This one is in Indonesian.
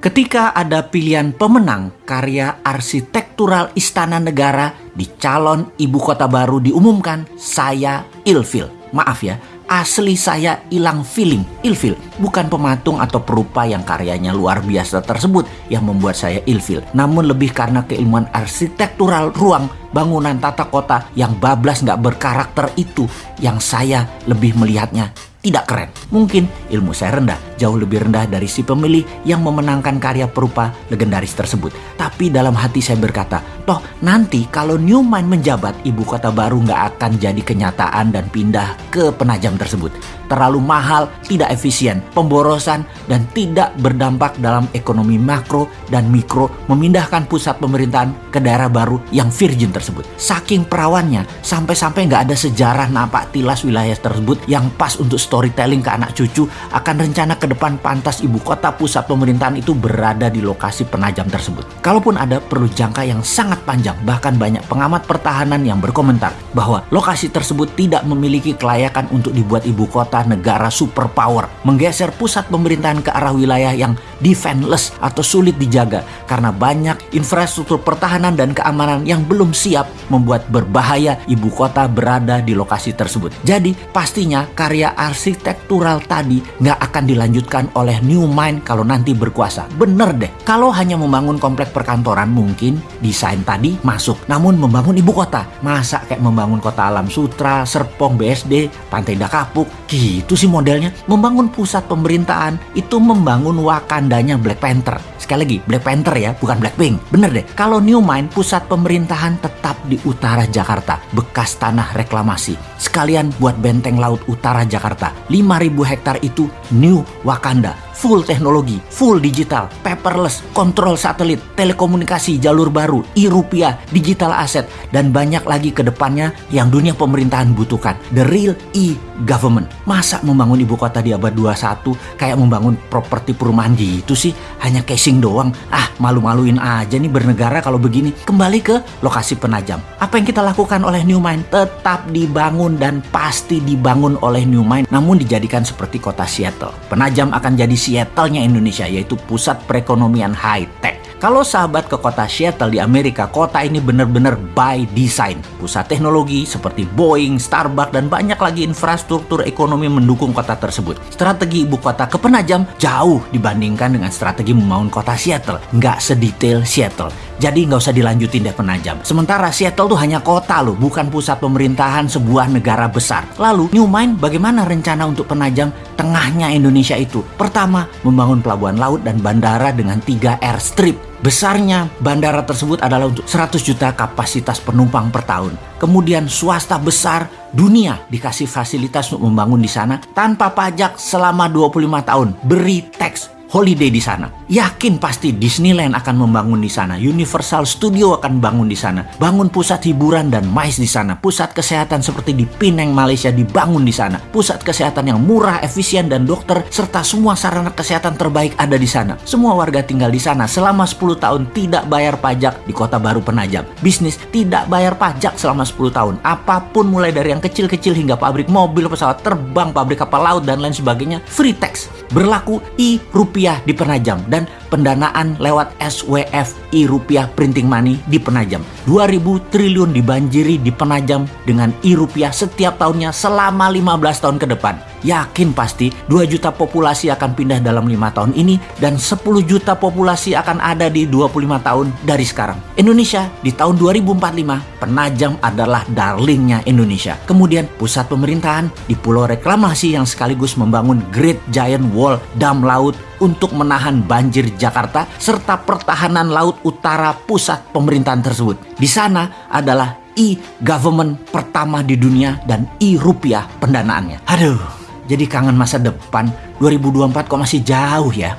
Ketika ada pilihan pemenang karya arsitektural istana negara di calon ibu kota baru diumumkan, saya ilfil. Maaf ya, asli saya hilang feeling, ilfil. Bukan pematung atau perupa yang karyanya luar biasa tersebut yang membuat saya ilfil. Namun lebih karena keilmuan arsitektural ruang bangunan tata kota yang bablas nggak berkarakter itu yang saya lebih melihatnya tidak keren. Mungkin ilmu saya rendah, jauh lebih rendah dari si pemilih yang memenangkan karya perupa legendaris tersebut. Tapi dalam hati saya berkata, toh nanti kalau Newman menjabat, ibu kota baru nggak akan jadi kenyataan dan pindah ke penajam tersebut. Terlalu mahal, tidak efisien, pemborosan, dan tidak berdampak dalam ekonomi makro dan mikro memindahkan pusat pemerintahan ke daerah baru yang virgin tersebut. Saking perawannya, sampai-sampai nggak ada sejarah napak tilas wilayah tersebut yang pas untuk storytelling ke anak cucu akan rencana ke depan pantas ibu kota pusat pemerintahan itu berada di lokasi penajam tersebut. Kalaupun ada perlu jangka yang sangat panjang, bahkan banyak pengamat pertahanan yang berkomentar bahwa lokasi tersebut tidak memiliki kelayakan untuk dibuat ibu kota negara superpower, menggeser pusat pemerintahan ke arah wilayah yang defenseless atau sulit dijaga karena banyak infrastruktur pertahanan dan keamanan yang belum siap membuat berbahaya ibu kota berada di lokasi tersebut. Jadi pastinya karya ars arsitektural tadi nggak akan dilanjutkan oleh New Mind kalau nanti berkuasa. Bener deh, kalau hanya membangun komplek perkantoran mungkin desain tadi masuk. Namun membangun ibu kota, masa kayak membangun kota alam sutra, Serpong, BSD, Pantai Dakapuk, gitu sih modelnya. Membangun pusat pemerintahan itu membangun Wakandanya Black Panther. Sekali lagi, Black Panther ya, bukan Blackpink. Bener deh, kalau New Mind pusat pemerintahan tetap di utara Jakarta, bekas tanah reklamasi. Sekalian buat benteng laut utara Jakarta 5000 hektar itu New Wakanda full teknologi, full digital, paperless, kontrol satelit, telekomunikasi jalur baru, e-rupiah, digital aset, dan banyak lagi ke depannya yang dunia pemerintahan butuhkan. The real e-government. Masa membangun ibu kota di abad 21 kayak membangun properti perumahan gitu sih? Hanya casing doang. Ah, malu-maluin aja nih bernegara kalau begini. Kembali ke lokasi penajam. Apa yang kita lakukan oleh New Mind? Tetap dibangun dan pasti dibangun oleh New Mind, namun dijadikan seperti kota Seattle. Penajam akan jadi Seattle-nya Indonesia yaitu pusat perekonomian high-tech. Kalau sahabat ke kota Seattle di Amerika, kota ini benar-benar by design. Pusat teknologi seperti Boeing, Starbucks, dan banyak lagi infrastruktur ekonomi mendukung kota tersebut. Strategi ibu kota ke penajam jauh dibandingkan dengan strategi membangun kota Seattle. Nggak sedetail Seattle. Jadi nggak usah dilanjutin deh penajam. Sementara Seattle tuh hanya kota loh, bukan pusat pemerintahan sebuah negara besar. Lalu New Mind bagaimana rencana untuk penajam tengahnya Indonesia itu? Pertama, membangun pelabuhan laut dan bandara dengan tiga airstrip Besarnya bandara tersebut adalah untuk 100 juta kapasitas penumpang per tahun. Kemudian swasta besar dunia dikasih fasilitas untuk membangun di sana tanpa pajak selama 25 tahun. Beri teks holiday di sana. Yakin pasti Disneyland akan membangun di sana, Universal Studio akan bangun di sana, bangun pusat hiburan dan mais di sana, pusat kesehatan seperti di Pineng Malaysia dibangun di sana, pusat kesehatan yang murah, efisien dan dokter serta semua sarana kesehatan terbaik ada di sana. Semua warga tinggal di sana selama 10 tahun tidak bayar pajak di Kota Baru Penajam. Bisnis tidak bayar pajak selama 10 tahun. Apa pun mulai dari yang kecil-kecil hingga pabrik mobil, pesawat terbang, pabrik kapal laut dan lain sebagainya free tax. Berlaku i rupiah rupiah di Penajam dan pendanaan lewat SWF i rupiah printing money di Penajam. 2000 triliun dibanjiri di Penajam dengan i rupiah setiap tahunnya selama 15 tahun ke depan. Yakin pasti 2 juta populasi akan pindah dalam 5 tahun ini dan 10 juta populasi akan ada di 25 tahun dari sekarang. Indonesia di tahun 2045 Penajam adalah darlingnya Indonesia. Kemudian pusat pemerintahan di pulau reklamasi yang sekaligus membangun Great Giant Wall dam laut untuk menahan banjir Jakarta serta pertahanan laut utara pusat pemerintahan tersebut. Di sana adalah e-government pertama di dunia dan e-rupiah pendanaannya. Aduh, jadi kangen masa depan 2024 kok masih jauh ya.